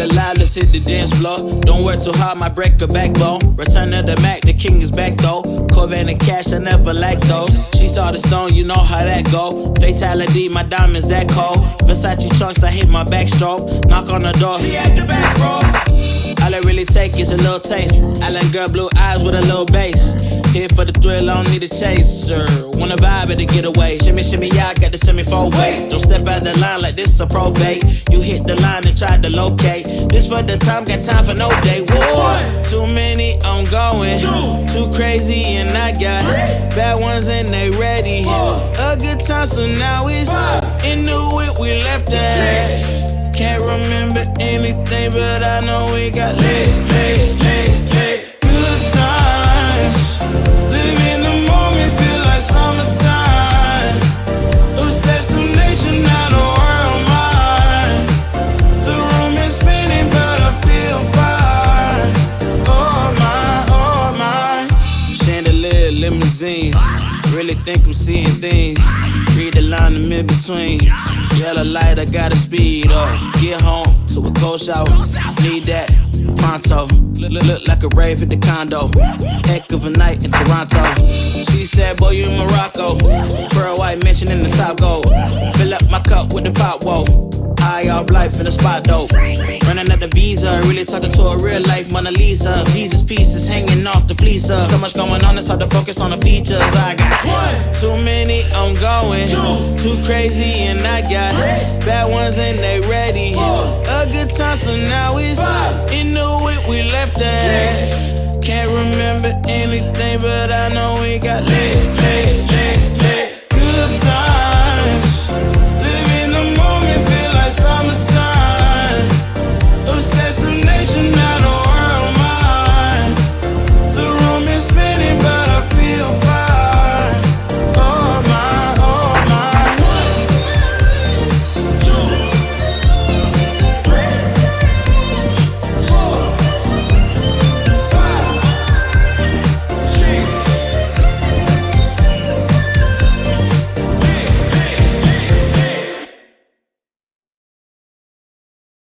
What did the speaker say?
Alive, let's hit the dance floor. Don't work too hard, my break a backbone. Return of the Mack, the king is back though. Corvette and cash, I never like those. She saw the stone, you know how that go. Fatality, my diamonds that cold. Versace trunks, I hit my backstroke. Knock on the door, she at the back, bro. All I really take is a little taste. Island girl, blue eyes with a little bass. Here for the thrill, I don't need a chaser. Wanna vibe at the getaway. Shimmy, shimmy, yeah, I got the semi four way. Don't step out the line like this a probate. You hit the line and try to locate. This for the time, got time for no day. One, too many, I'm going. Two, too crazy, and I got Three. bad ones and they ready. Four. A good time, so now it's into it. We left that. Can't remember anything, but I know we got lit, Really think I'm seeing things. Read the line in mid between. Yellow light, I gotta speed up. Get home to a cold shower. Need that pronto. Look, look, look like a rave at the condo. Heck of a night in Toronto. She said, Boy, you in Morocco. Pearl white mention in the top gold. Fill up my cup with the pop, whoa. High off life in the spot dope. Running at the visa, really talking to a real life Mona Lisa. Jesus pieces hanging off the fleecer. So much going on, it's hard to focus on the features. I got one, too many, I'm going. Two, too crazy, and I got bad ones and they ready. A good time, so now it's into it. We left that. Can't remember anything, but I know we got lit,